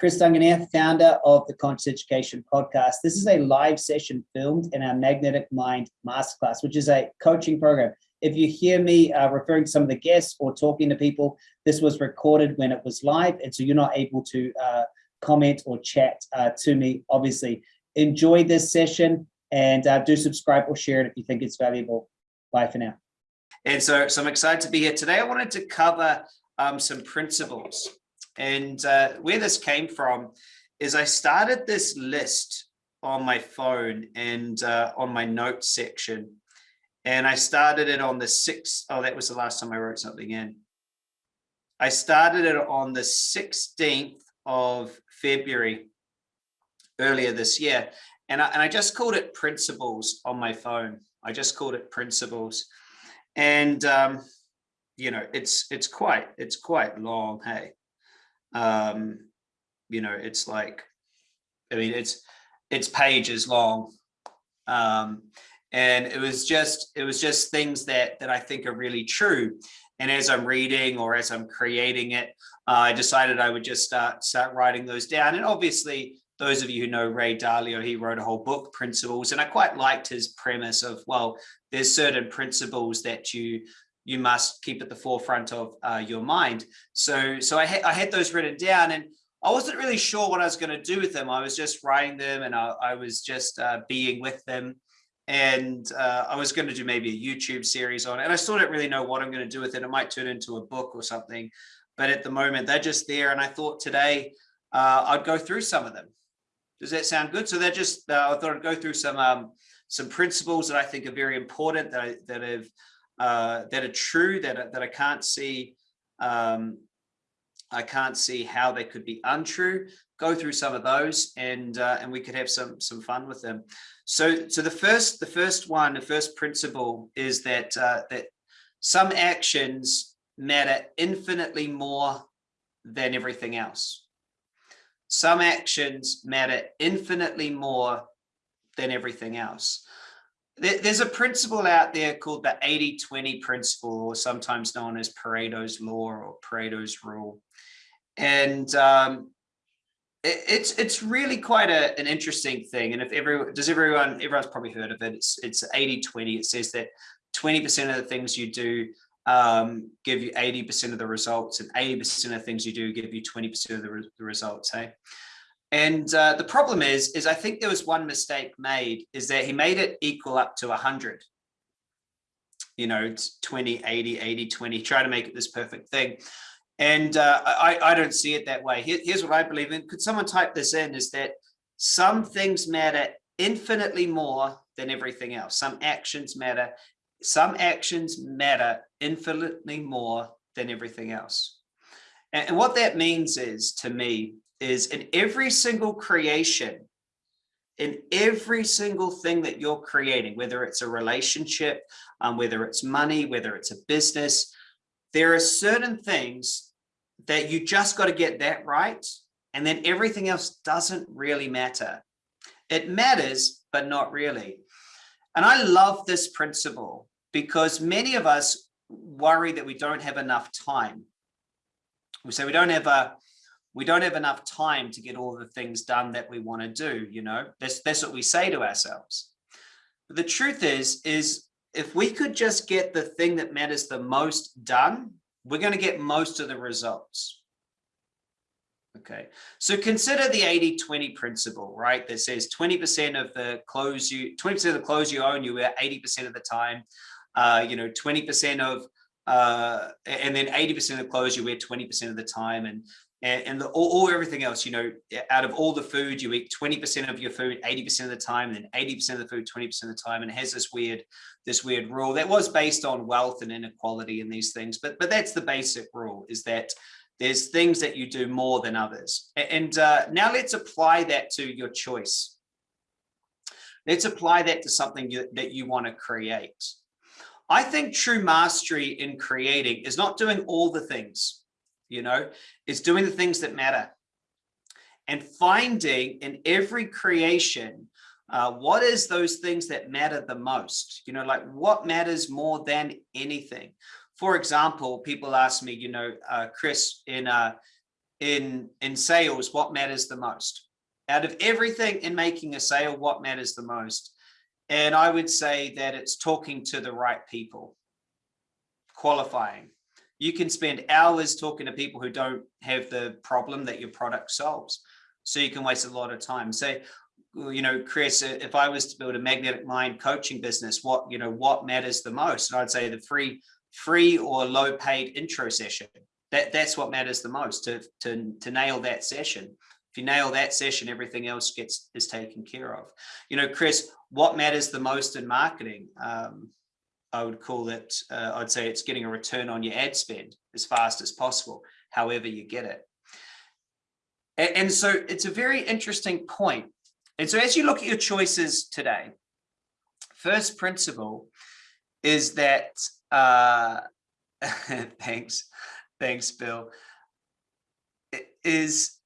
Chris Duncan here, founder of the Conscious Education Podcast. This is a live session filmed in our Magnetic Mind Masterclass, which is a coaching program. If you hear me uh, referring to some of the guests or talking to people, this was recorded when it was live, and so you're not able to uh, comment or chat uh, to me, obviously. Enjoy this session and uh, do subscribe or share it if you think it's valuable. Bye for now. And so, so I'm excited to be here today. I wanted to cover um, some principles and uh, where this came from is I started this list on my phone and uh, on my notes section. And I started it on the 6th. Oh, that was the last time I wrote something in. I started it on the 16th of February earlier this year. And I, and I just called it principles on my phone. I just called it principles. And, um, you know, it's, it's quite, it's quite long. Hey, um, you know, it's like, I mean, it's, it's pages long. Um, and it was just, it was just things that, that I think are really true. And as I'm reading or as I'm creating it, uh, I decided I would just start, start writing those down. And obviously those of you who know Ray Dalio, he wrote a whole book, Principles, and I quite liked his premise of, well, there's certain principles that you you must keep at the forefront of uh, your mind. So, so I, ha I had those written down and I wasn't really sure what I was going to do with them. I was just writing them and I, I was just uh, being with them. And uh, I was going to do maybe a YouTube series on it. And I still don't really know what I'm going to do with it. It might turn into a book or something. But at the moment, they're just there. And I thought today uh, I'd go through some of them. Does that sound good? So they're just, uh, I thought I'd go through some um, some principles that I think are very important that I, that have uh, that are true that that I can't see um, I can't see how they could be untrue. Go through some of those, and uh, and we could have some some fun with them. So so the first the first one the first principle is that uh, that some actions matter infinitely more than everything else. Some actions matter infinitely more than everything else there's a principle out there called the 80-20 principle, or sometimes known as Pareto's law or Pareto's rule. And um, it, it's it's really quite a, an interesting thing. And if everyone, does everyone, everyone's probably heard of it, it's it's 80-20. It says that 20% of the things you do um, give you 80% of the results and 80% of the things you do give you 20% of the, re the results, hey? And uh, the problem is, is I think there was one mistake made is that he made it equal up to 100. You know, it's 20, 80, 80, 20, try to make it this perfect thing. And uh, I, I don't see it that way. Here, here's what I believe in. Could someone type this in is that some things matter infinitely more than everything else. Some actions matter. Some actions matter infinitely more than everything else. And, and what that means is to me is in every single creation, in every single thing that you're creating, whether it's a relationship, um, whether it's money, whether it's a business, there are certain things that you just got to get that right. And then everything else doesn't really matter. It matters, but not really. And I love this principle because many of us worry that we don't have enough time. We say we don't have a, we don't have enough time to get all the things done that we want to do you know? That's that's what we say to ourselves. But the truth is is if we could just get the thing that matters the most done we're going to get most of the results. Okay so consider the 80 20 principle right? That says 20 percent of the clothes you 20 percent of the clothes you own you wear 80 percent of the time. Uh you know 20 percent of uh, and then 80% of the clothes you wear 20% of the time and and, and the, all, all, everything else, you know, out of all the food, you eat 20% of your food 80% of the time, then 80% of the food 20% of the time, and it has this weird, this weird rule that was based on wealth and inequality and these things. But but that's the basic rule is that there's things that you do more than others. And uh, now let's apply that to your choice. Let's apply that to something you, that you want to create. I think true mastery in creating is not doing all the things you know, it's doing the things that matter. And finding in every creation uh, what is those things that matter the most? You know like what matters more than anything? For example people ask me you know uh, chris in uh in in sales what matters the most? Out of everything in making a sale what matters the most? And i would say that it's talking to the right people. Qualifying you can spend hours talking to people who don't have the problem that your product solves. So you can waste a lot of time. So you know chris if i was to build a magnetic mind coaching business what you know what matters the most? And i'd say the free free or low paid intro session. That that's what matters the most to to to nail that session. If you nail that session everything else gets is taken care of. You know chris what matters the most in marketing? Um, i would call it uh, i'd say it's getting a return on your ad spend as fast as possible however you get it and, and so it's a very interesting point. and so as you look at your choices today first principle is that uh thanks thanks, Bill, is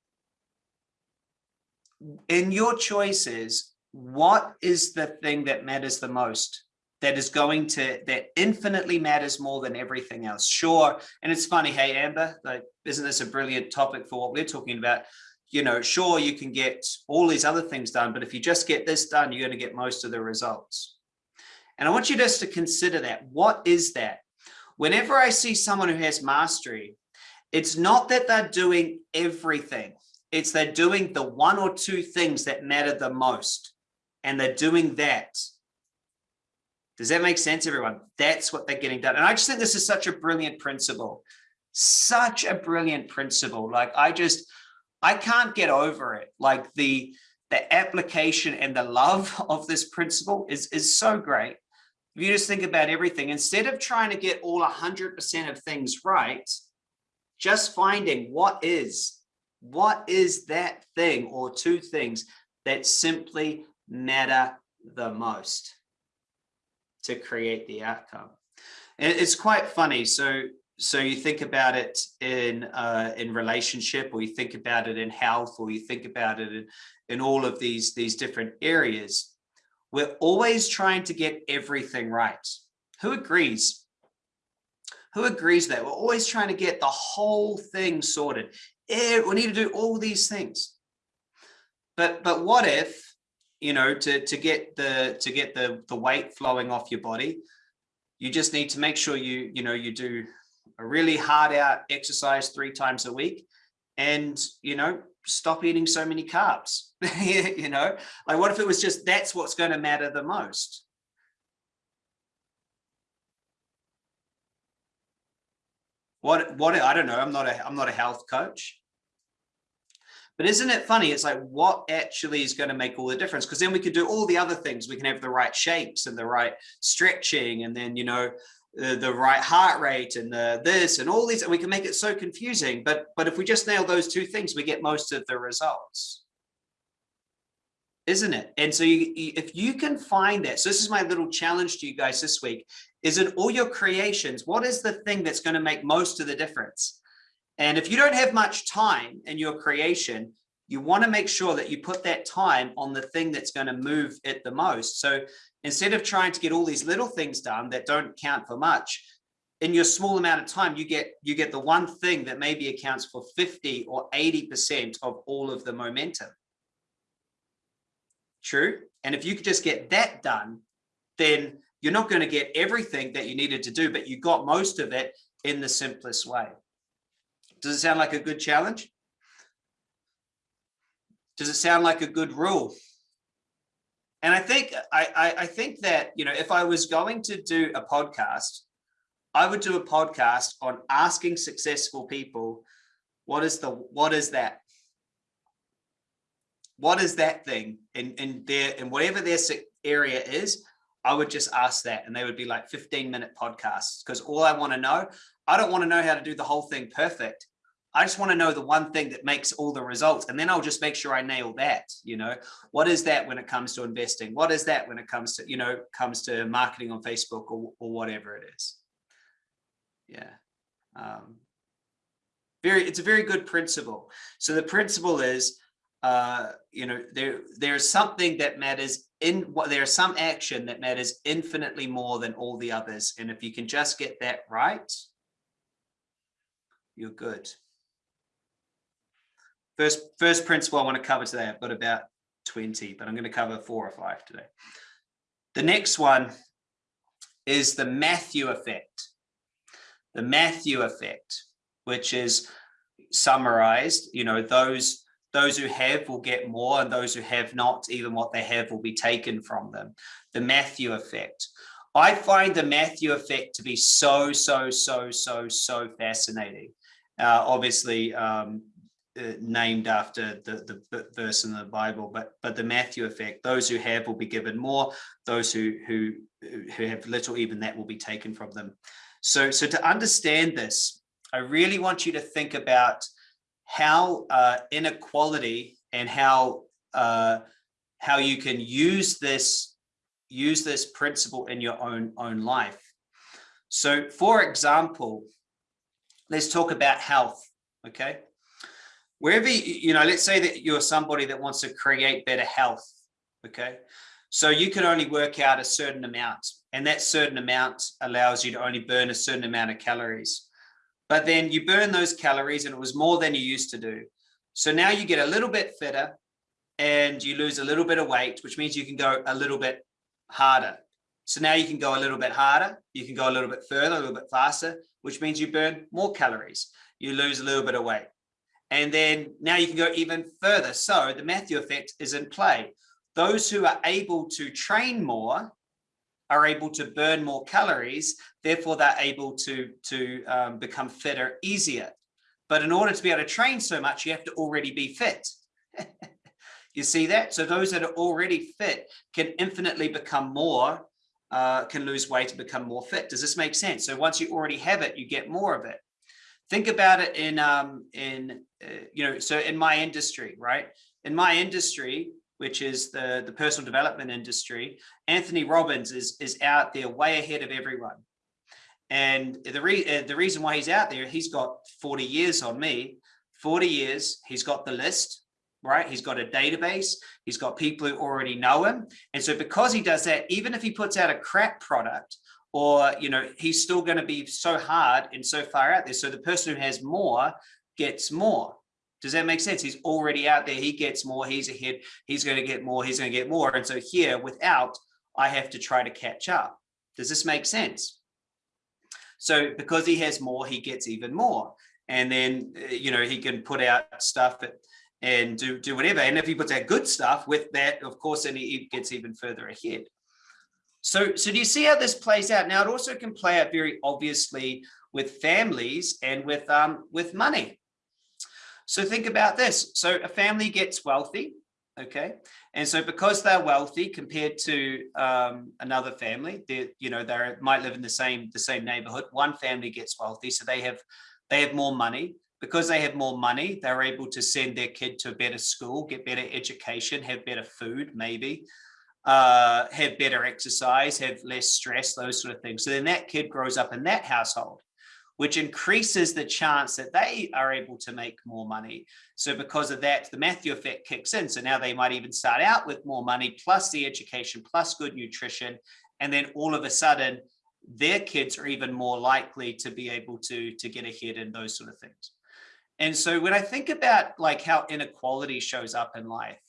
in your choices, what is the thing that matters the most? That is going to, that infinitely matters more than everything else. Sure. And it's funny, hey, Amber, like, isn't this a brilliant topic for what we're talking about? You know, sure, you can get all these other things done, but if you just get this done, you're going to get most of the results. And I want you just to consider that. What is that? whenever I see someone who has mastery, it's not that they're doing everything. It's they're doing the one or two things that matter the most. And they're doing that. Does that make sense, everyone? That's what they're getting done. And I just think this is such a brilliant principle. Such a brilliant principle. Like I just, I can't get over it. Like the, the application and the love of this principle is, is so great. If you just think about everything, instead of trying to get all 100% of things right, just finding what is, what is that thing or two things that simply matter the most to create the outcome. And it's quite funny. So, so you think about it in uh, in relationship, or you think about it in health, or you think about it in, in all of these these different areas we're always trying to get everything right. Who agrees? Who agrees that we're always trying to get the whole thing sorted? We need to do all these things. But but what if, you know, to to get the to get the the weight flowing off your body, you just need to make sure you you know you do a really hard out exercise three times a week and you know stop eating so many carbs you know? Like what if it was just that's what's going to matter the most? What what i don't know i'm not a i'm not a health coach but isn't it funny? It's like what actually is going to make all the difference? Because then we could do all the other things. We can have the right shapes and the right stretching and then you know the, the right heart rate and the this and all these and we can make it so confusing. But but if we just nail those two things we get most of the results. Isn't it? And so you, if you can find that so this is my little challenge to you guys this week is in all your creations what is the thing that's going to make most of the difference and if you don't have much time in your creation you want to make sure that you put that time on the thing that's going to move it the most. So instead of trying to get all these little things done that don't count for much, in your small amount of time, you get you get the one thing that maybe accounts for 50 or 80% of all of the momentum. True. And if you could just get that done, then you're not going to get everything that you needed to do, but you got most of it in the simplest way. Does it sound like a good challenge? Does it sound like a good rule? And I think I, I, think that you know if I was going to do a podcast, I would do a podcast on asking successful people, what is the what is that? What is that thing in in their in whatever their area is? I would just ask that, and they would be like 15 minute podcasts because all I want to know, I don't want to know how to do the whole thing perfect. I just want to know the one thing that makes all the results. And then I'll just make sure I nail that, you know, what is that when it comes to investing? What is that when it comes to, you know, comes to marketing on Facebook or, or whatever it is. Yeah. Um, very, it's a very good principle. So the principle is, uh, you know, there, there's something that matters in what there's some action that matters infinitely more than all the others. And if you can just get that right, you're good. First, first principle I want to cover today, I've got about 20, but I'm going to cover four or five today. The next one is the Matthew effect. The Matthew effect, which is summarized, you know, those those who have will get more and those who have not, even what they have will be taken from them. The Matthew effect. I find the Matthew effect to be so, so, so, so, so fascinating. Uh, obviously, um, uh, named after the, the verse in the Bible, but but the Matthew effect. Those who have will be given more. Those who who who have little, even that will be taken from them. So so to understand this, I really want you to think about how uh, inequality and how uh, how you can use this use this principle in your own own life. So, for example, let's talk about health. Okay, wherever you know, let's say that you're somebody that wants to create better health. Okay, so you can only work out a certain amount, and that certain amount allows you to only burn a certain amount of calories but then you burn those calories and it was more than you used to do. So now you get a little bit fitter and you lose a little bit of weight, which means you can go a little bit harder. So now you can go a little bit harder, you can go a little bit further, a little bit faster, which means you burn more calories. You lose a little bit of weight. And then now you can go even further. So the Matthew effect is in play. Those who are able to train more are able to burn more calories, therefore they're able to, to um, become fitter easier. But in order to be able to train so much, you have to already be fit. you see that? So those that are already fit can infinitely become more, uh, can lose weight and become more fit. Does this make sense? So once you already have it, you get more of it. Think about it in, um, in uh, you know, so in my industry, right? In my industry, which is the, the personal development industry, Anthony Robbins is, is out there way ahead of everyone. And the, re uh, the reason why he's out there, he's got 40 years on me, 40 years, he's got the list, right? He's got a database, he's got people who already know him. And so because he does that, even if he puts out a crap product, or, you know, he's still going to be so hard and so far out there. So the person who has more gets more. Does that make sense? He's already out there. He gets more. He's ahead. He's going to get more. He's going to get more. And so here, without, I have to try to catch up. Does this make sense? So because he has more, he gets even more. And then, uh, you know, he can put out stuff and do, do whatever. And if he puts out good stuff with that, of course, then he gets even further ahead. So, so do you see how this plays out? Now, it also can play out very obviously with families and with, um, with money. So think about this. So a family gets wealthy, okay? And so because they're wealthy compared to um, another family, they you know they might live in the same the same neighborhood. One family gets wealthy, so they have they have more money. Because they have more money, they're able to send their kid to a better school, get better education, have better food, maybe, uh, have better exercise, have less stress, those sort of things. So then that kid grows up in that household which increases the chance that they are able to make more money. So because of that, the Matthew effect kicks in. So now they might even start out with more money, plus the education, plus good nutrition. And then all of a sudden, their kids are even more likely to be able to, to get ahead in those sort of things. And so when I think about like how inequality shows up in life,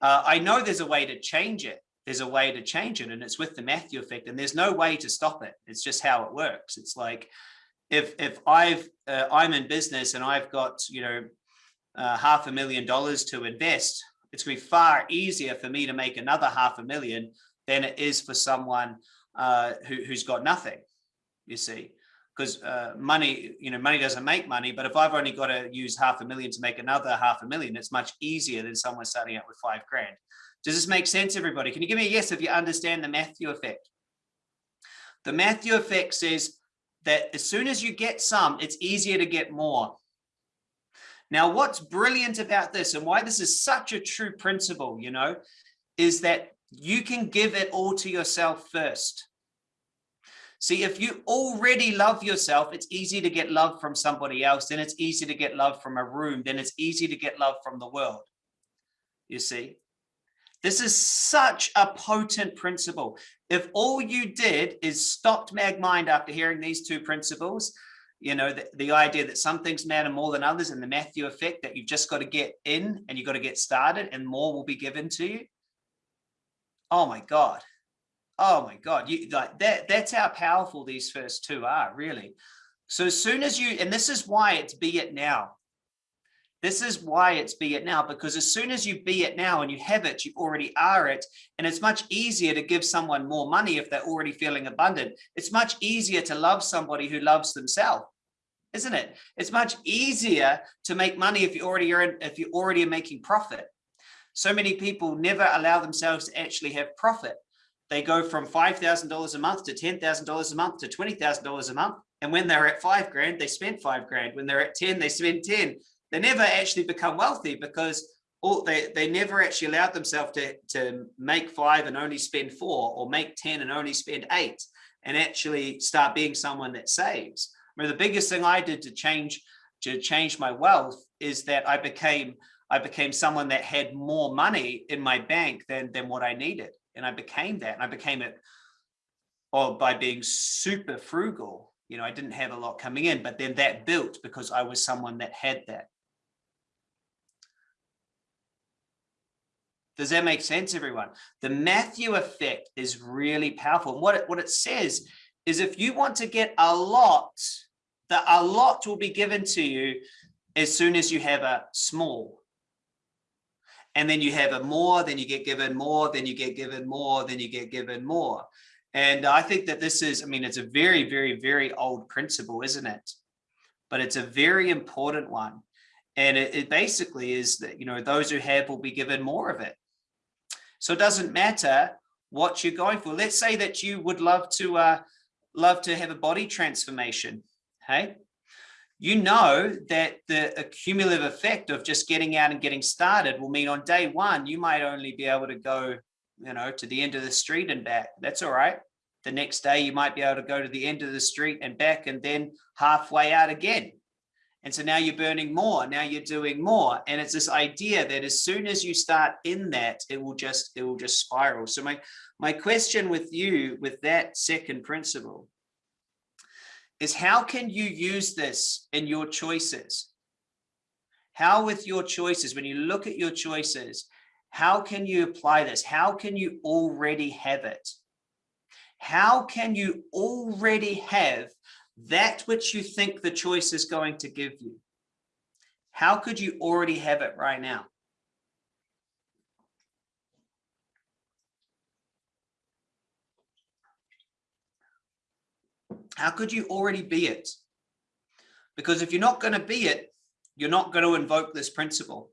uh, I know there's a way to change it. There's a way to change it and it's with the Matthew effect and there's no way to stop it. It's just how it works. It's like, if if I've uh, I'm in business and I've got you know uh, half a million dollars to invest, it's going to be far easier for me to make another half a million than it is for someone uh, who, who's got nothing. You see, because uh, money, you know, money doesn't make money. But if I've only got to use half a million to make another half a million, it's much easier than someone starting out with five grand. Does this make sense, everybody? Can you give me a yes if you understand the Matthew effect? The Matthew effect says that as soon as you get some, it's easier to get more. Now, what's brilliant about this and why this is such a true principle, you know, is that you can give it all to yourself first. See, if you already love yourself, it's easy to get love from somebody else. Then it's easy to get love from a room. Then it's easy to get love from the world. You see, this is such a potent principle. If all you did is stopped MagMind after hearing these two principles, you know, the, the idea that some things matter more than others and the Matthew effect that you've just got to get in and you've got to get started and more will be given to you. Oh my God. Oh my God. You like that, that's how powerful these first two are really. So as soon as you, and this is why it's be it now. This is why it's be it now, because as soon as you be it now and you have it, you already are it. And it's much easier to give someone more money if they're already feeling abundant. It's much easier to love somebody who loves themselves, isn't it? It's much easier to make money if you already are, if you already are making profit. So many people never allow themselves to actually have profit. They go from $5,000 a month to $10,000 a month to $20,000 a month. And when they're at five grand, they spend five grand. When they're at 10, they spend 10 they never actually become wealthy because all, they, they never actually allowed themselves to, to make five and only spend four or make 10 and only spend eight and actually start being someone that saves. I mean, the biggest thing I did to change to change my wealth is that I became I became someone that had more money in my bank than than what I needed. And I became that and I became it or by being super frugal. You know, I didn't have a lot coming in, but then that built because I was someone that had that. Does that make sense, everyone? The Matthew effect is really powerful. And what it, what it says is if you want to get a lot, that a lot will be given to you as soon as you have a small. And then you have a more, then you get given more, then you get given more, then you get given more. And I think that this is, I mean, it's a very, very, very old principle, isn't it? But it's a very important one. And it, it basically is that, you know, those who have will be given more of it. So it doesn't matter what you're going for. Let's say that you would love to uh, love to have a body transformation. Hey, you know that the accumulative effect of just getting out and getting started will mean on day one, you might only be able to go, you know, to the end of the street and back. That's all right. The next day you might be able to go to the end of the street and back and then halfway out again. And so now you're burning more, now you're doing more. And it's this idea that as soon as you start in that, it will just, it will just spiral. So my, my question with you with that second principle is how can you use this in your choices? How with your choices, when you look at your choices, how can you apply this? How can you already have it? How can you already have that which you think the choice is going to give you. How could you already have it right now? How could you already be it? Because if you're not going to be it, you're not going to invoke this principle.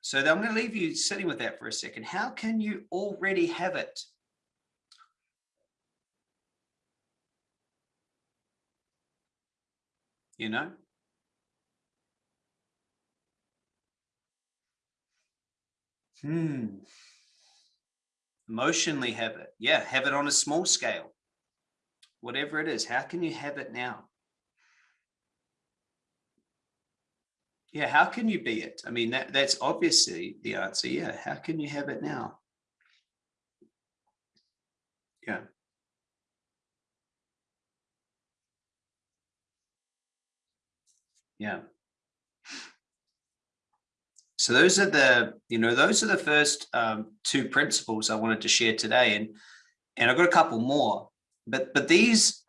So I'm going to leave you sitting with that for a second. How can you already have it? you know? Hmm. Emotionally have it. Yeah, have it on a small scale. Whatever it is, how can you have it now? Yeah, how can you be it? I mean, that, that's obviously the answer. Yeah, how can you have it now? Yeah. Yeah. So those are the, you know, those are the first um, two principles I wanted to share today. And, and I've got a couple more, but, but these,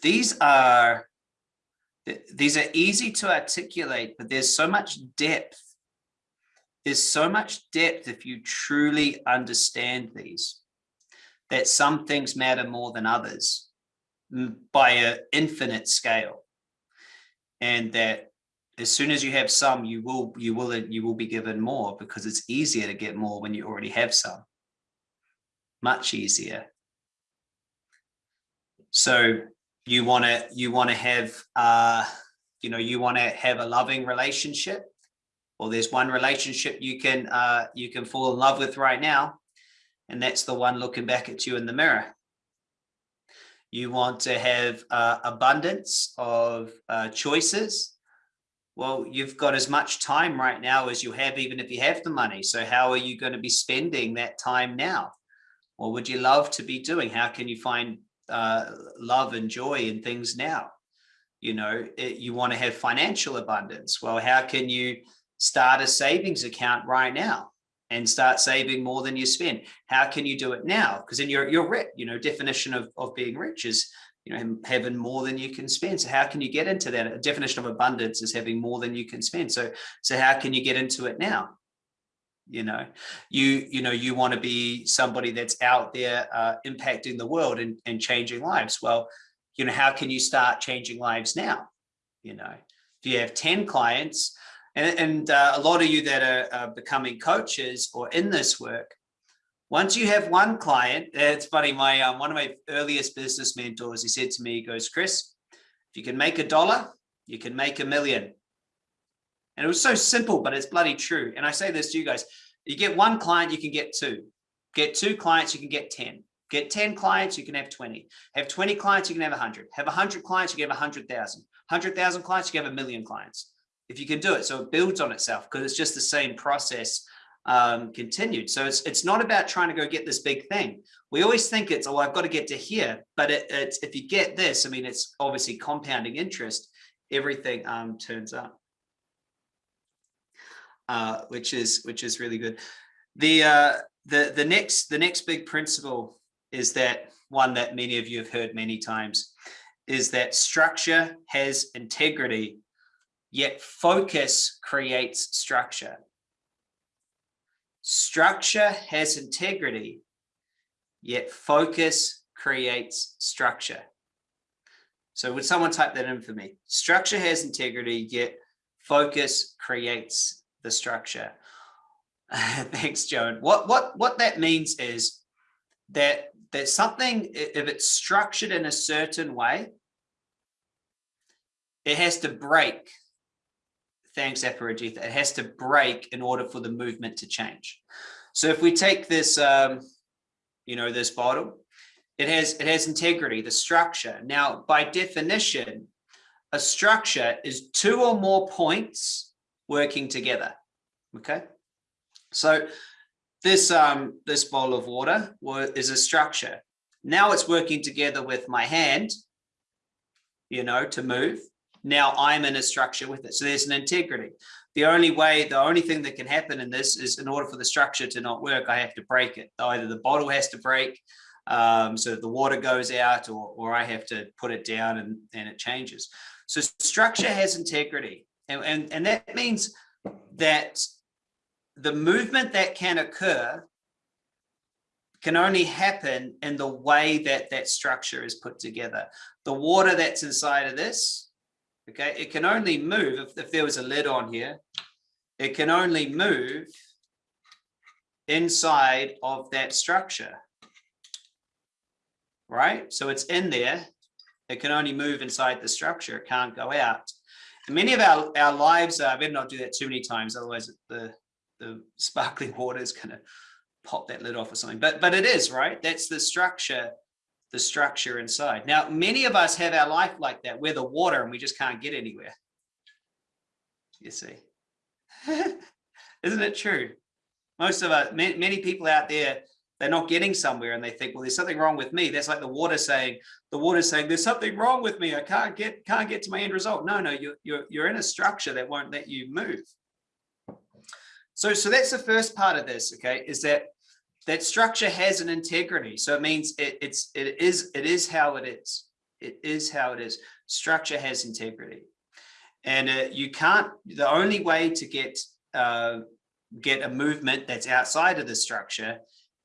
these are, these are easy to articulate, but there's so much depth. There's so much depth if you truly understand these, that some things matter more than others by an infinite scale and that as soon as you have some, you will you will you will be given more because it's easier to get more when you already have some. Much easier. So you want to you want to have uh you know you want to have a loving relationship or there's one relationship you can uh you can fall in love with right now and that's the one looking back at you in the mirror you want to have uh, abundance of uh, choices. Well, you've got as much time right now as you have, even if you have the money. So how are you going to be spending that time now? What would you love to be doing? How can you find uh, love and joy in things now? You know, it, you want to have financial abundance. Well, how can you start a savings account right now and start saving more than you spend? How can you do it now? Because then you're, you're rich, you know, definition of, of being rich is, you know, having more than you can spend. So how can you get into that? A definition of abundance is having more than you can spend. So, so how can you get into it now? you know you you know you want to be somebody that's out there uh, impacting the world and, and changing lives well you know how can you start changing lives now you know if you have 10 clients and, and uh, a lot of you that are uh, becoming coaches or in this work once you have one client it's funny my um, one of my earliest business mentors he said to me he goes chris if you can make a dollar you can make a million and it was so simple, but it's bloody true. And I say this to you guys, you get one client, you can get two. Get two clients, you can get 10. Get 10 clients, you can have 20. Have 20 clients, you can have 100. Have 100 clients, you can have 100,000. 100,000 clients, you can have a million clients. If you can do it, so it builds on itself because it's just the same process um, continued. So it's it's not about trying to go get this big thing. We always think it's, oh, I've got to get to here. But it, it's if you get this, I mean, it's obviously compounding interest, everything um, turns up uh, which is which is really good. The uh, the the next the next big principle is that one that many of you have heard many times is that structure has integrity, yet focus creates structure. Structure has integrity, yet focus creates structure. So would someone type that in for me? Structure has integrity, yet focus creates the structure. Thanks, Joan. What what what that means is that there's something if it's structured in a certain way, it has to break. Thanks, Aparajitha. It has to break in order for the movement to change. So if we take this, um, you know, this bottle, it has it has integrity, the structure. Now, by definition, a structure is two or more points working together. Okay, so this um, this bowl of water is a structure. Now it's working together with my hand, you know, to move. Now I'm in a structure with it. So there's an integrity. The only way, the only thing that can happen in this is in order for the structure to not work, I have to break it. Either the bottle has to break um, so the water goes out or, or I have to put it down and, and it changes. So structure has integrity. And, and, and that means that the movement that can occur can only happen in the way that that structure is put together. The water that's inside of this, okay, it can only move if, if there was a lid on here, it can only move inside of that structure, right? So it's in there, it can only move inside the structure, it can't go out. And many of our, our lives, I better not do that too many times, otherwise the, the sparkling water is going to pop that lid off or something. But but it is right. That's the structure, the structure inside. Now, many of us have our life like that. We're the water and we just can't get anywhere. You see, isn't it true? Most of us, many, people out there, they're not getting somewhere and they think, well, there's something wrong with me. That's like the water saying, the water saying, there's something wrong with me. I can't get, can't get to my end result. No, no, you're, you're, you're in a structure that won't let you move. So, so that's the first part of this, okay, is that that structure has an integrity. So it means it, it's, it is, it is how it is. It is how it is. Structure has integrity. And uh, you can't, the only way to get, uh, get a movement that's outside of the structure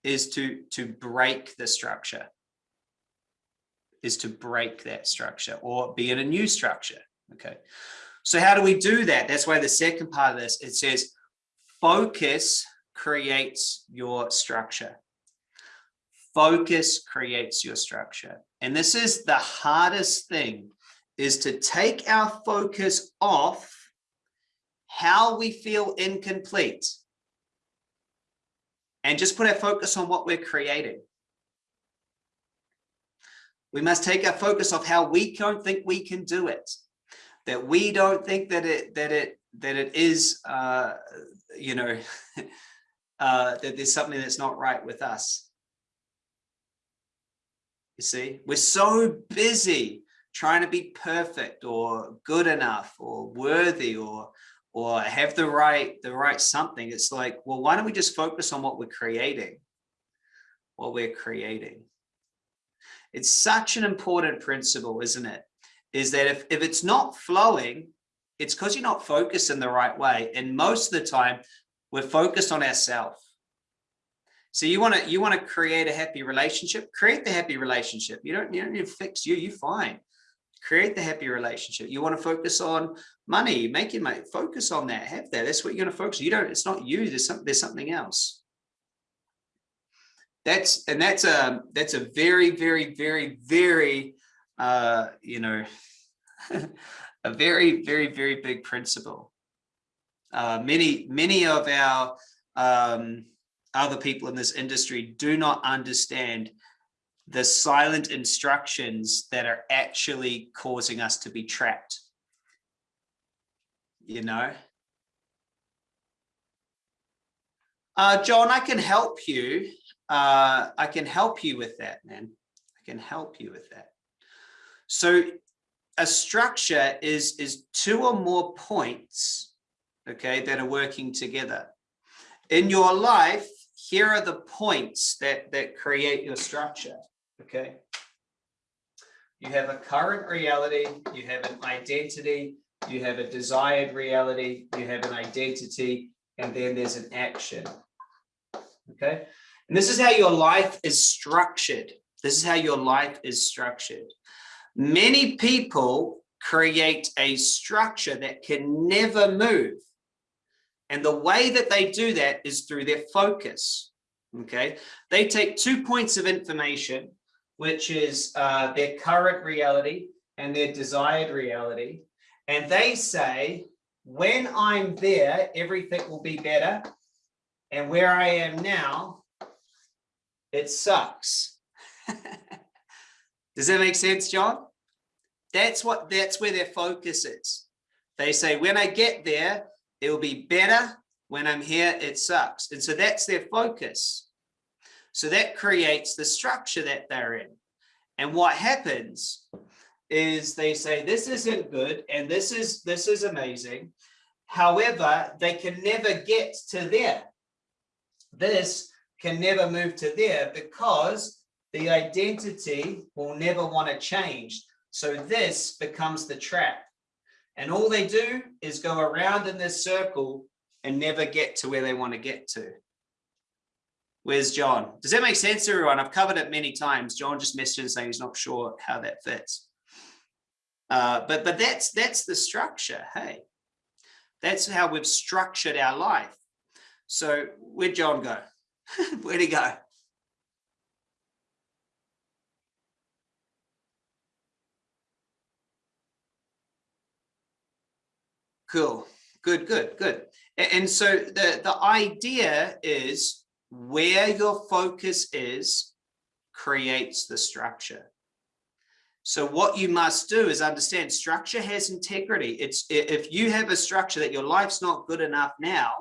is to, to break the structure, is to break that structure or be in a new structure, okay? So how do we do that? That's why the second part of this, it says, focus creates your structure. Focus creates your structure. And this is the hardest thing is to take our focus off how we feel incomplete and just put our focus on what we're creating. We must take our focus off how we don't think we can do it, that we don't think that it that it that it is uh, you know, uh, that there's something that's not right with us. You see, we're so busy trying to be perfect or good enough or worthy or or have the right the right something. It's like, well, why don't we just focus on what we're creating? What we're creating. It's such an important principle, isn't it? Is that if, if it's not flowing, it's because you're not focused in the right way. And most of the time, we're focused on ourselves. So you want to you want to create a happy relationship, create the happy relationship. You don't, you don't need to fix you, you're fine. Create the happy relationship. You want to focus on money, make making money, focus on that, have that. That's what you're going to focus. You don't, it's not you, there's something, there's something else. That's and that's a that's a very, very, very, very uh, you know, a very, very, very big principle. Uh, many, many of our um, other people in this industry do not understand the silent instructions that are actually causing us to be trapped. You know? Uh, John, I can help you. Uh, I can help you with that, man. I can help you with that. So a structure is, is two or more points, okay, that are working together. In your life, here are the points that, that create your structure, okay? You have a current reality, you have an identity, you have a desired reality, you have an identity, and then there's an action, okay? And this is how your life is structured. This is how your life is structured. Many people create a structure that can never move. And the way that they do that is through their focus. Okay, they take two points of information, which is uh, their current reality and their desired reality. And they say, when I'm there, everything will be better. And where I am now, it sucks. Does that make sense, John? That's what that's where their focus is. They say, when I get there, it will be better. When I'm here, it sucks. And so that's their focus. So that creates the structure that they're in. And what happens is they say, this isn't good. And this is, this is amazing. However, they can never get to there. This can never move to there because the identity will never want to change. So this becomes the trap. And all they do is go around in this circle and never get to where they want to get to. Where's John? Does that make sense everyone? I've covered it many times. John just messaged saying he's not sure how that fits. Uh, but but that's that's the structure. Hey, that's how we've structured our life. So where'd John go? Where'd he go? Cool. Good, good, good. And so the, the idea is where your focus is creates the structure. So what you must do is understand structure has integrity. It's if you have a structure that your life's not good enough now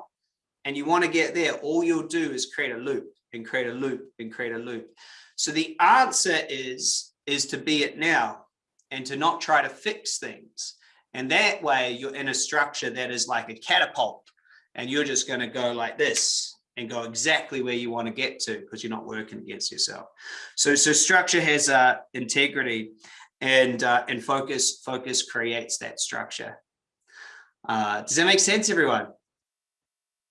and you want to get there, all you'll do is create a loop and create a loop and create a loop. So the answer is, is to be it now and to not try to fix things. And that way you're in a structure that is like a catapult and you're just going to go like this and go exactly where you want to get to because you're not working against yourself. So, so structure has uh, integrity and, uh, and focus, focus creates that structure. Uh, does that make sense, everyone?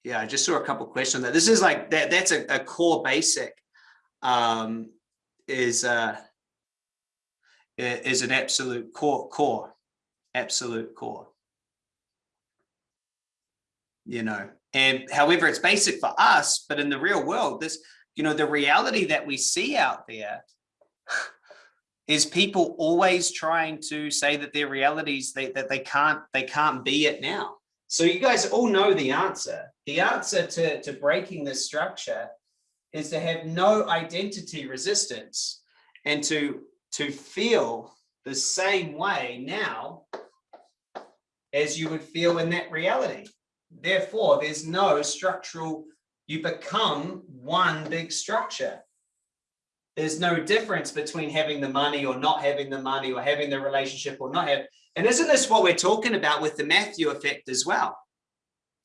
Yeah, I just saw a couple questions that this is like that. That's a, a core basic um, is uh, is an absolute core core absolute core. You know, and however, it's basic for us, but in the real world, this, you know, the reality that we see out there is people always trying to say that their realities they, that they can't they can't be it now. So you guys all know the answer. The answer to, to breaking this structure is to have no identity resistance and to to feel the same way now as you would feel in that reality. Therefore, there's no structural, you become one big structure. there's no difference between having the money or not having the money or having the relationship or not have. And isn't this what we're talking about with the Matthew effect as well?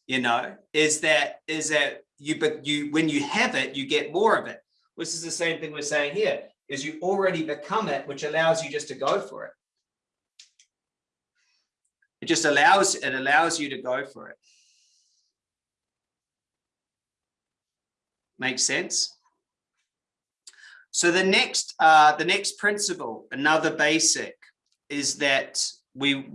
You know, is that is that you but you when you have it, you get more of it. Which is the same thing we're saying here, is you already become it, which allows you just to go for it. It just allows it allows you to go for it. Makes sense? So the next, uh, the next principle, another basic, is that we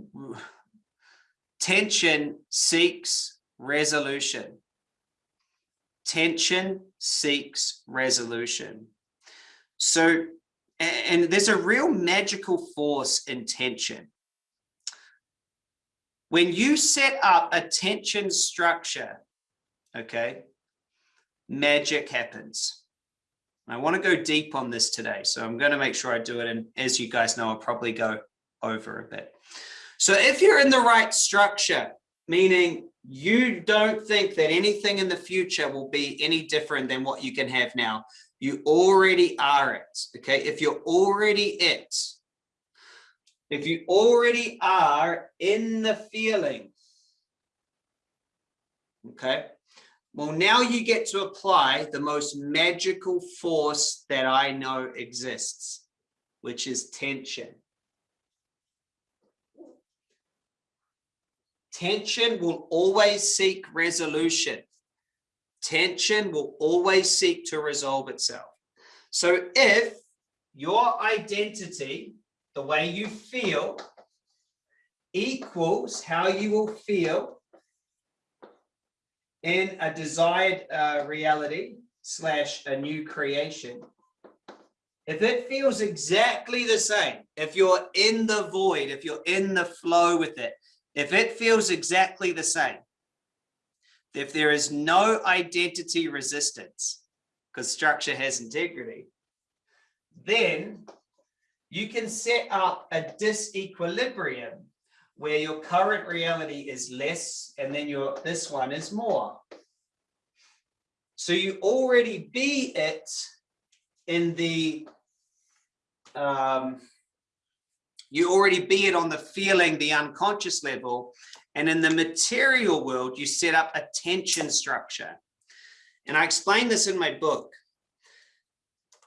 tension seeks resolution. Tension seeks resolution. So, and there's a real magical force in tension. When you set up a tension structure, okay, magic happens. I want to go deep on this today, so I'm going to make sure I do it. And as you guys know, I'll probably go over a bit. So if you're in the right structure, meaning you don't think that anything in the future will be any different than what you can have now, you already are it. Okay. If you're already it, if you already are in the feeling, okay, well, now you get to apply the most magical force that I know exists, which is tension. Tension will always seek resolution. Tension will always seek to resolve itself. So if your identity, the way you feel, equals how you will feel in a desired uh, reality slash a new creation, if it feels exactly the same, if you're in the void, if you're in the flow with it, if it feels exactly the same, if there is no identity resistance, because structure has integrity, then you can set up a disequilibrium where your current reality is less and then your this one is more. So you already be it in the um, you already be it on the feeling, the unconscious level, and in the material world, you set up a tension structure. And I explain this in my book.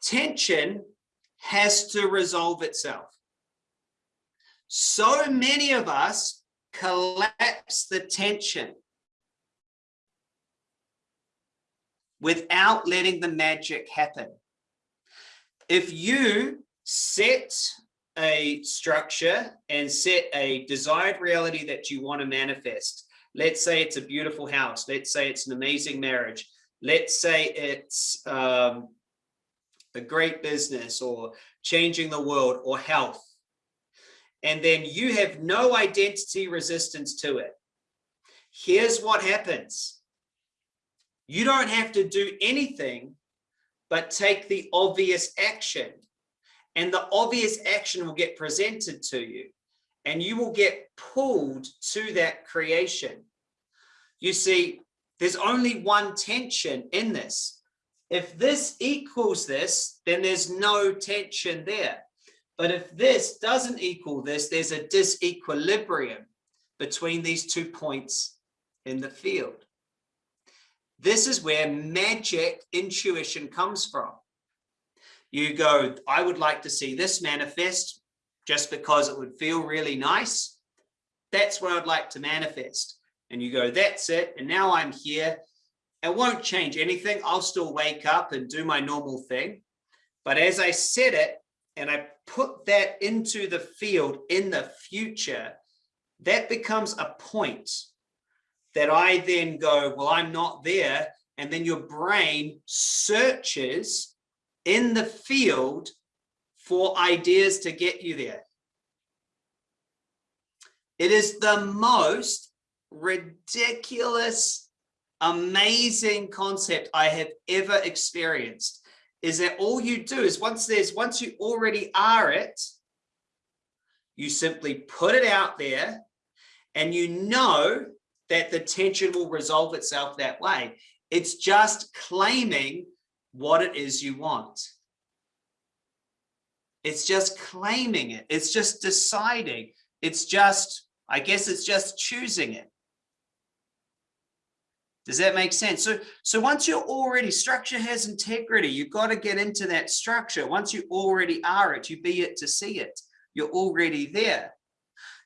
Tension has to resolve itself. So many of us collapse the tension without letting the magic happen. If you set a structure and set a desired reality that you want to manifest, let's say it's a beautiful house, let's say it's an amazing marriage, let's say it's um, a great business or changing the world or health, and then you have no identity resistance to it. Here's what happens. You don't have to do anything but take the obvious action. And the obvious action will get presented to you and you will get pulled to that creation. You see, there's only one tension in this. If this equals this, then there's no tension there. But if this doesn't equal this, there's a disequilibrium between these two points in the field. This is where magic intuition comes from. You go, I would like to see this manifest just because it would feel really nice. That's what I'd like to manifest. And you go, that's it. And now I'm here. It won't change anything. I'll still wake up and do my normal thing. But as I said it, and I put that into the field in the future, that becomes a point that I then go, well, I'm not there. And then your brain searches in the field for ideas to get you there. It is the most ridiculous, amazing concept I have ever experienced is that all you do is once there's once you already are it, you simply put it out there and you know that the tension will resolve itself that way. It's just claiming what it is you want. It's just claiming it. It's just deciding. It's just, I guess it's just choosing it. Does that make sense? So, so once you're already, structure has integrity. You've got to get into that structure. Once you already are it, you be it to see it. You're already there.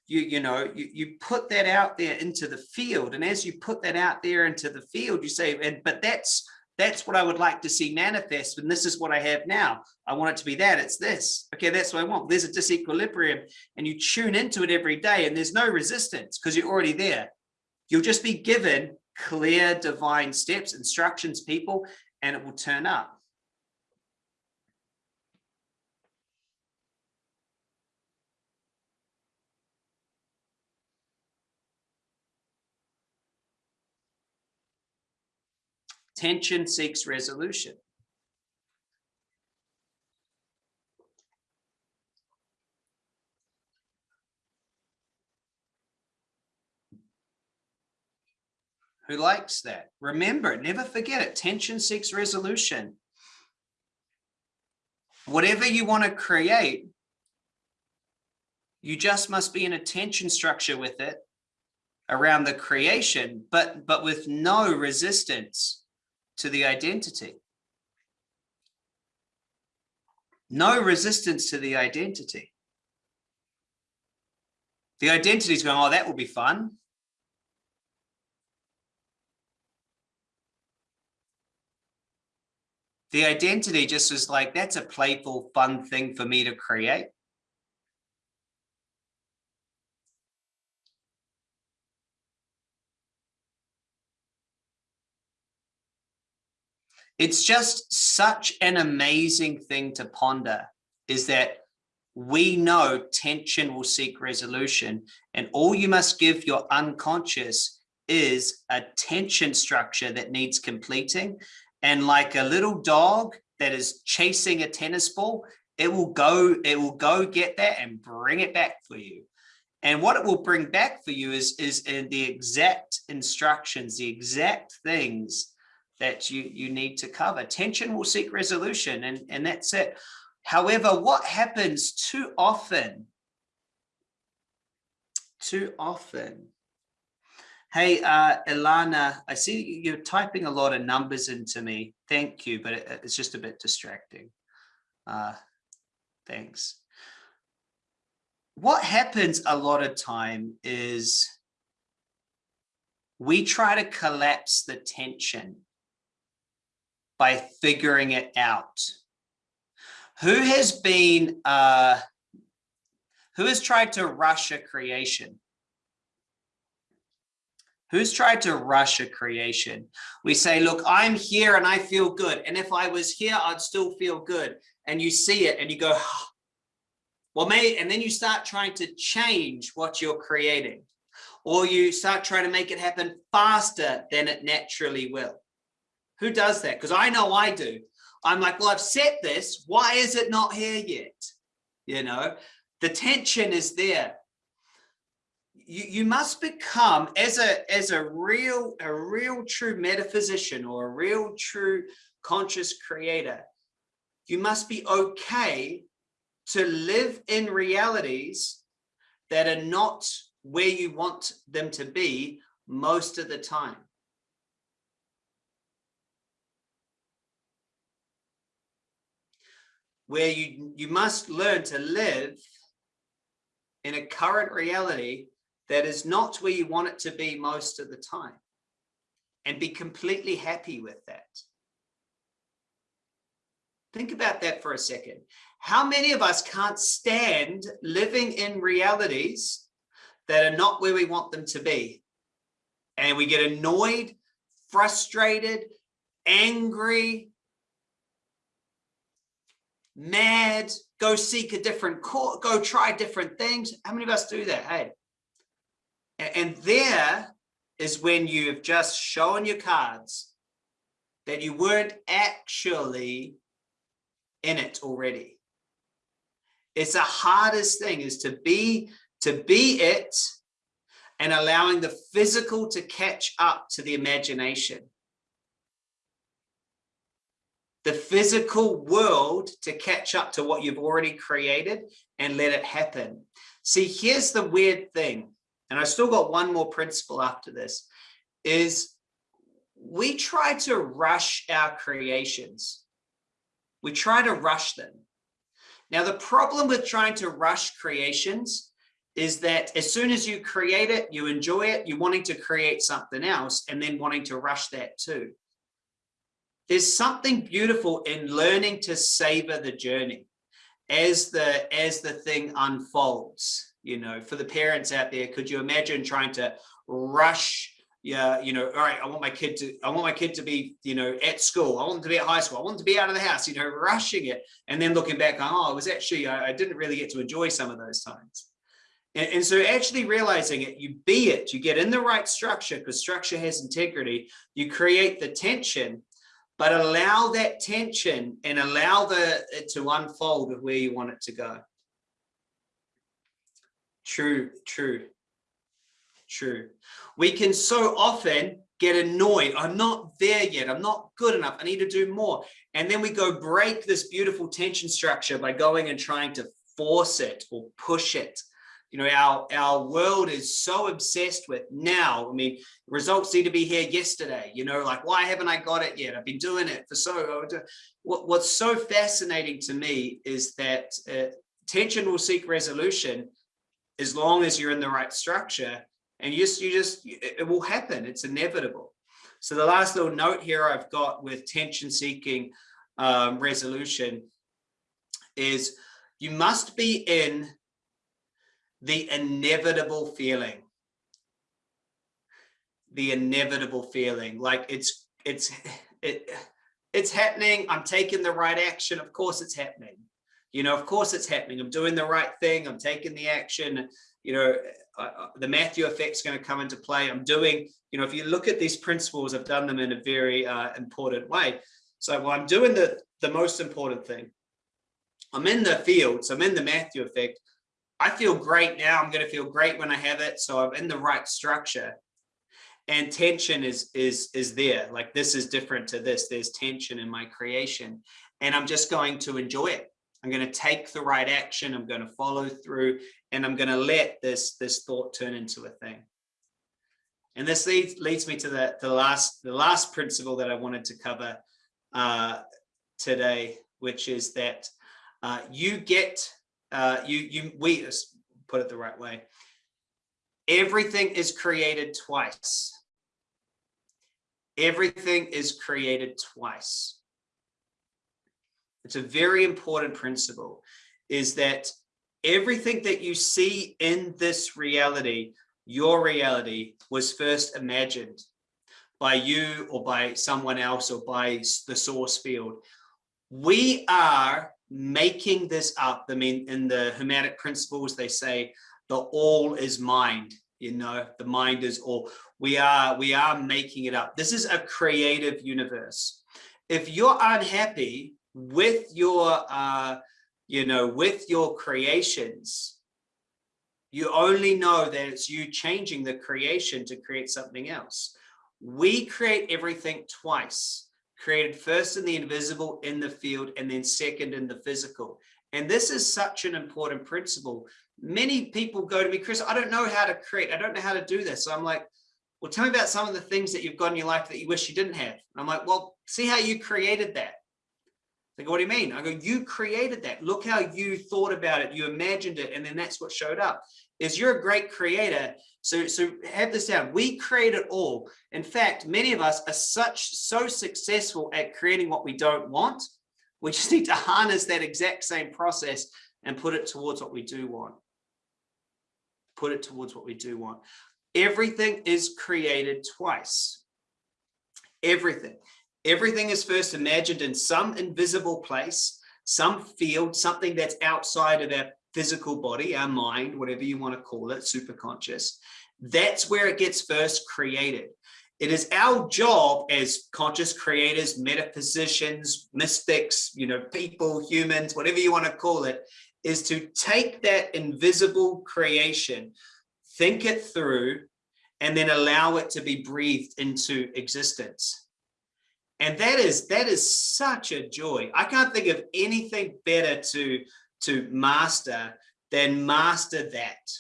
You, you know, you, you put that out there into the field. And as you put that out there into the field, you say, and but that's that's what I would like to see manifest. And this is what I have now. I want it to be that. It's this. Okay, that's what I want. There's a disequilibrium and you tune into it every day and there's no resistance because you're already there. You'll just be given clear divine steps, instructions, people, and it will turn up. Tension seeks resolution. Who likes that? Remember, never forget it. Tension seeks resolution. Whatever you want to create, you just must be in a tension structure with it around the creation, but, but with no resistance to the identity. No resistance to the identity. The identity is going, oh, that will be fun. The identity just was like, that's a playful, fun thing for me to create. it's just such an amazing thing to ponder is that we know tension will seek resolution and all you must give your unconscious is a tension structure that needs completing and like a little dog that is chasing a tennis ball it will go it will go get that and bring it back for you and what it will bring back for you is is in the exact instructions the exact things that you, you need to cover. Tension will seek resolution and, and that's it. However, what happens too often, too often, Hey, uh, Ilana, I see you're typing a lot of numbers into me. Thank you, but it, it's just a bit distracting. Uh, thanks. What happens a lot of time is we try to collapse the tension by figuring it out. Who has been, uh, who has tried to rush a creation? Who's tried to rush a creation? We say, look, I'm here and I feel good. And if I was here, I'd still feel good. And you see it and you go, well, maybe, and then you start trying to change what you're creating or you start trying to make it happen faster than it naturally will. Who does that? Because I know I do. I'm like, well, I've set this. Why is it not here yet? You know, the tension is there. You, you must become as a as a real a real true metaphysician or a real true conscious creator you must be okay to live in realities that are not where you want them to be most of the time. Where you, you must learn to live in a current reality that is not where you want it to be most of the time and be completely happy with that. Think about that for a second. How many of us can't stand living in realities that are not where we want them to be? And we get annoyed, frustrated, angry, mad, go seek a different court, go try different things. How many of us do that? Hey, and there is when you've just shown your cards that you weren't actually in it already. It's the hardest thing is to be to be it and allowing the physical to catch up to the imagination. the physical world to catch up to what you've already created and let it happen. See, here's the weird thing, and I still got one more principle after this, is we try to rush our creations. We try to rush them. Now, the problem with trying to rush creations is that as soon as you create it, you enjoy it, you're wanting to create something else and then wanting to rush that too. There's something beautiful in learning to savor the journey as the as the thing unfolds you know for the parents out there could you imagine trying to rush yeah, you know, all right, I want my kid to, I want my kid to be, you know, at school. I want them to be at high school. I want them to be out of the house, you know, rushing it. And then looking back, oh, it was actually, I, I didn't really get to enjoy some of those times. And, and, so actually realizing it, you be it, you get in the right structure because structure has integrity. You create the tension, but allow that tension and allow the it to unfold of where you want it to go. True, true. True. We can so often get annoyed. I'm not there yet. I'm not good enough. I need to do more. And then we go break this beautiful tension structure by going and trying to force it or push it. You know, our, our world is so obsessed with now. I mean, results need to be here yesterday. You know, like, why haven't I got it yet? I've been doing it for so. What, what's so fascinating to me is that uh, tension will seek resolution as long as you're in the right structure and you just, you just, it will happen. It's inevitable. So the last little note here I've got with tension seeking um, resolution is you must be in the inevitable feeling. The inevitable feeling like it's, it's, it, it's happening. I'm taking the right action. Of course it's happening. You know, of course it's happening. I'm doing the right thing. I'm taking the action. You know, the Matthew effect is going to come into play. I'm doing, you know, if you look at these principles, I've done them in a very uh, important way. So well, I'm doing the, the most important thing. I'm in the field, so I'm in the Matthew effect. I feel great now. I'm going to feel great when I have it. So I'm in the right structure and tension is is is there like this is different to this there's tension in my creation and i'm just going to enjoy it I'm going to take the right action. I'm going to follow through and I'm going to let this, this thought turn into a thing. And this leads, leads me to the, the, last, the last principle that I wanted to cover uh, today, which is that uh, you get, uh, you, you, we put it the right way. Everything is created twice. Everything is created twice it's a very important principle, is that everything that you see in this reality, your reality was first imagined by you or by someone else or by the source field. We are making this up. I mean, in the Hermetic principles, they say the all is mind, you know, the mind is all. We are, we are making it up. This is a creative universe. If you're unhappy with your, uh, you know, with your creations, you only know that it's you changing the creation to create something else. We create everything twice, created first in the invisible in the field, and then second in the physical. And this is such an important principle. Many people go to me, Chris, I don't know how to create. I don't know how to do this. So I'm like, well, tell me about some of the things that you've got in your life that you wish you didn't have. And I'm like, well, see how you created that. They what do you mean? I go, you created that. Look how you thought about it. You imagined it. And then that's what showed up is you're a great creator. So, so have this down. We create it all. In fact, many of us are such, so successful at creating what we don't want. We just need to harness that exact same process and put it towards what we do want. Put it towards what we do want. Everything is created twice. Everything. Everything is first imagined in some invisible place, some field, something that's outside of our physical body, our mind, whatever you want to call it, superconscious. That's where it gets first created. It is our job as conscious creators, metaphysicians, mystics, you know, people, humans, whatever you want to call it, is to take that invisible creation, think it through, and then allow it to be breathed into existence And that is that is such a joy. I can't think of anything better to, to master than master that.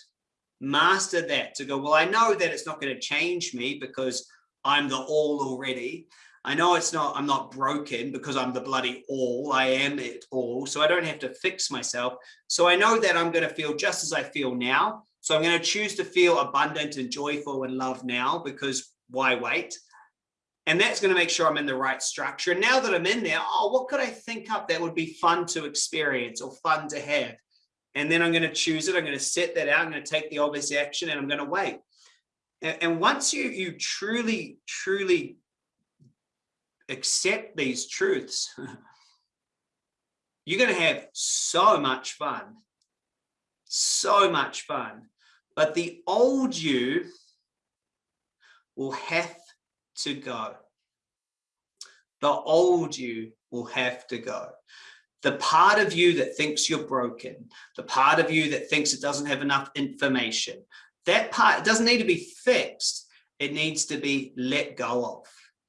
Master that to go, well, I know that it's not going to change me because I'm the all already. I know it's not, I'm not broken because I'm the bloody all, I am it all. So I don't have to fix myself. So I know that I'm going to feel just as I feel now. So I'm going to choose to feel abundant and joyful and love now because why wait? And that's going to make sure I'm in the right structure. And now that I'm in there, oh, what could I think up that would be fun to experience or fun to have? And then I'm going to choose it. I'm going to set that out. I'm going to take the obvious action and I'm going to wait. And, and once you, you truly, truly accept these truths, you're going to have so much fun, so much fun. But the old you will have to go. The old you will have to go. The part of you that thinks you're broken, the part of you that thinks it doesn't have enough information, that part doesn't need to be fixed. It needs to be let go of,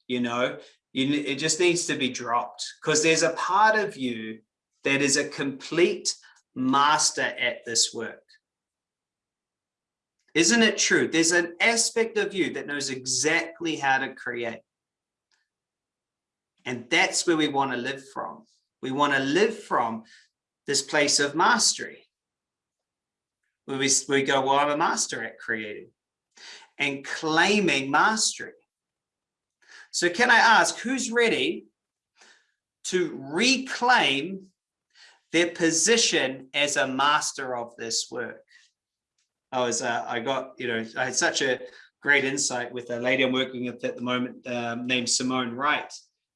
you know, you, it just needs to be dropped because there's a part of you that is a complete master at this work. Isn't it true? There's an aspect of you that knows exactly how to create. And that's where we want to live from. We want to live from this place of mastery. Where we, we go, well, I'm a master at creating and claiming mastery. So can I ask who's ready to reclaim their position as a master of this work? I was, uh, I got, you know, I had such a great insight with a lady I'm working with at the moment um, named Simone Wright.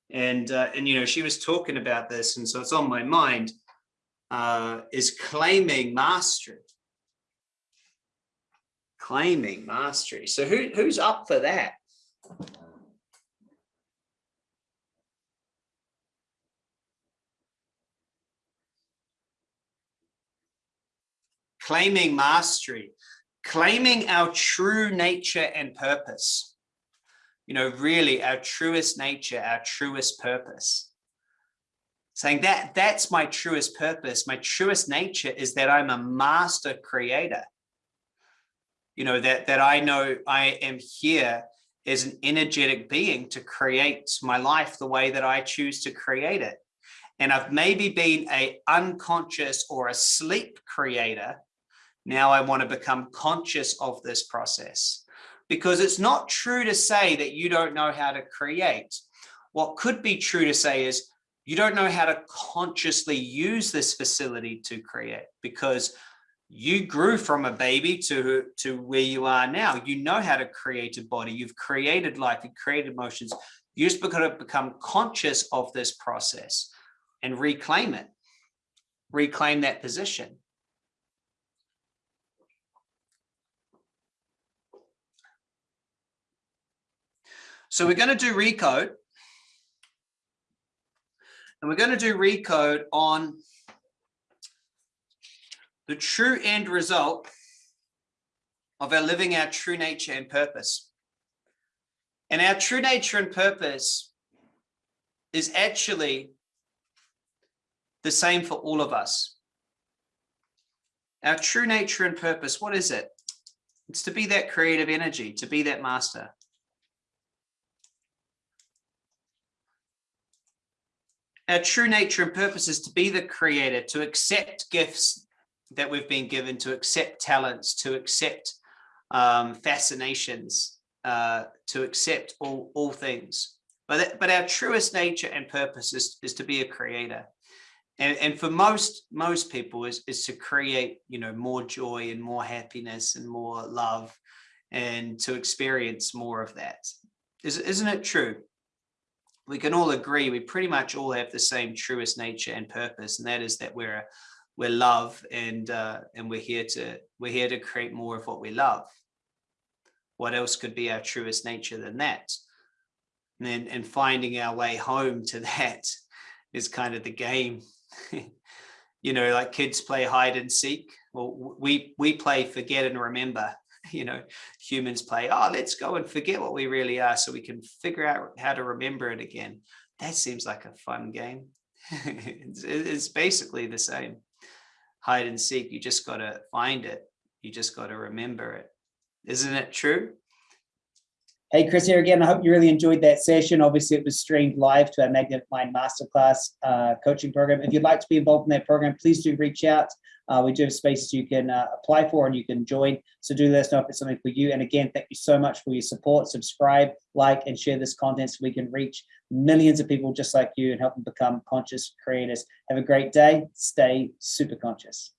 And, uh, and, you know, she was talking about this. And so it's on my mind uh, is claiming mastery. Claiming mastery. So who, who's up for that? Claiming mastery, claiming our true nature and purpose. You know, really our truest nature, our truest purpose. Saying that that's my truest purpose. My truest nature is that I'm a master creator. You know, that, that I know I am here as an energetic being to create my life the way that I choose to create it. And I've maybe been a unconscious or a sleep creator now I want to become conscious of this process because it's not true to say that you don't know how to create. What could be true to say is you don't know how to consciously use this facility to create because you grew from a baby to, to where you are now. You know how to create a body. You've created life, you've created emotions. You just got to become conscious of this process and reclaim it, reclaim that position. So we're going to do recode. And we're going to do recode on the true end result of our living our true nature and purpose. And our true nature and purpose is actually the same for all of us. Our true nature and purpose, what is it? It's to be that creative energy, to be that master. Our true nature and purpose is to be the creator, to accept gifts that we've been given, to accept talents, to accept um, fascinations, uh, to accept all, all things. But, but our truest nature and purpose is, is to be a creator. And, and for most most people is, is to create, you know, more joy and more happiness and more love and to experience more of that. Is, isn't it true? We can all agree we pretty much all have the same truest nature and purpose and that is that we're we're love and uh, and we're here to we're here to create more of what we love. What else could be our truest nature than that? And then and finding our way home to that is kind of the game. You know like kids play hide and seek. Well we we play forget and remember you know, humans play, oh, let's go and forget what we really are so we can figure out how to remember it again. that seems like a fun game. it's, it's basically the same hide and seek. You just got to find it. You just got to remember it. Isn't it true? Hey, Chris here again. I hope you really enjoyed that session. Obviously, it was streamed live to our Magnetic Mind Masterclass uh, coaching program. If you'd like to be involved in that program, please do reach out. Uh, we do have spaces you can uh, apply for and you can join. So do let us know if it's something for you. And again, thank you so much for your support. Subscribe, like, and share this content so we can reach millions of people just like you and help them become conscious creators. Have a great day. Stay super conscious.